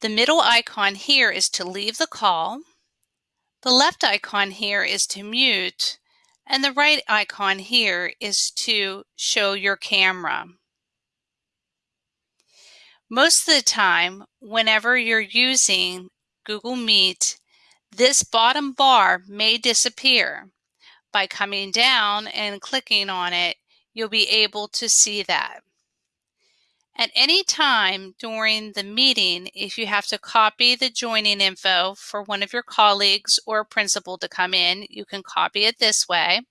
The middle icon here is to leave the call. The left icon here is to mute and the right icon here is to show your camera. Most of the time, whenever you're using Google Meet, this bottom bar may disappear. By coming down and clicking on it, you'll be able to see that. At any time during the meeting, if you have to copy the joining info for one of your colleagues or principal to come in, you can copy it this way.